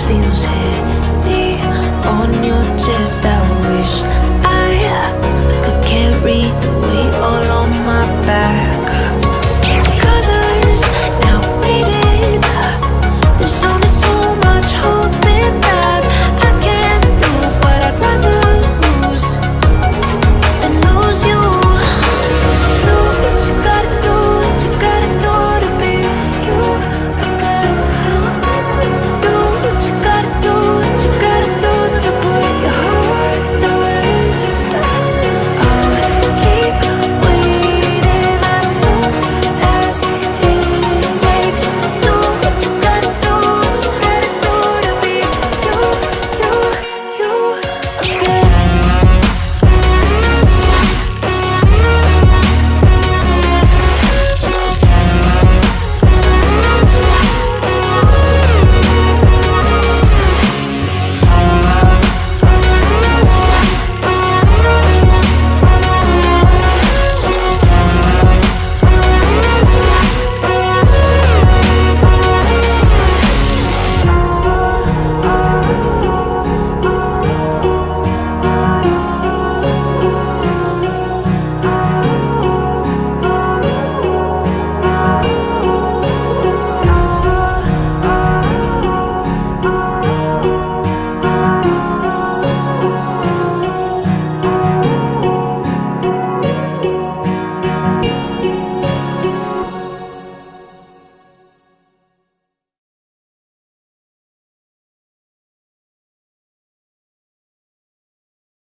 feels here.